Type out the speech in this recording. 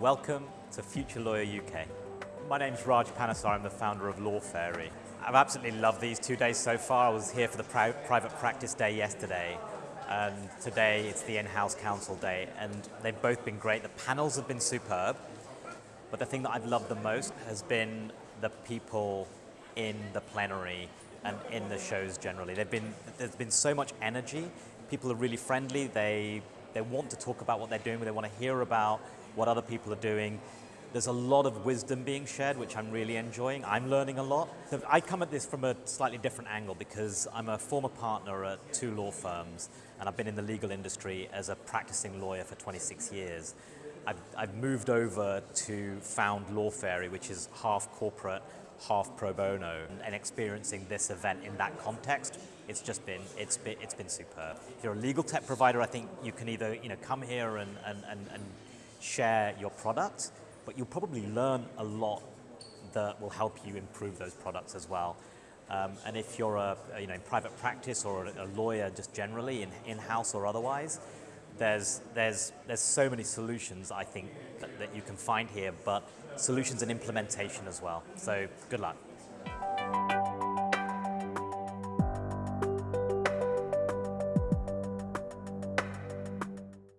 Welcome to Future Lawyer UK. My name is Raj Panesar, I'm the founder of Law Fairy. I've absolutely loved these two days so far. I was here for the pri private practice day yesterday, and today it's the in-house counsel day, and they've both been great. The panels have been superb, but the thing that I've loved the most has been the people in the plenary and in the shows generally. Been, there's been so much energy. People are really friendly. They, they want to talk about what they're doing. They want to hear about what other people are doing. There's a lot of wisdom being shared, which I'm really enjoying. I'm learning a lot. So I come at this from a slightly different angle because I'm a former partner at two law firms and I've been in the legal industry as a practicing lawyer for 26 years. I've, I've moved over to found Law Fairy, which is half corporate, half pro bono, and experiencing this event in that context, it's just been, it's been, it's been superb. If you're a legal tech provider, I think you can either you know, come here and, and, and, and share your product, but you'll probably learn a lot that will help you improve those products as well. Um, and if you're a, you know, in private practice or a, lawyer just generally, in, in-house or otherwise, there's, there's, there's so many solutions, I think, that, that you can find here, but solutions and implementation as well. So good luck.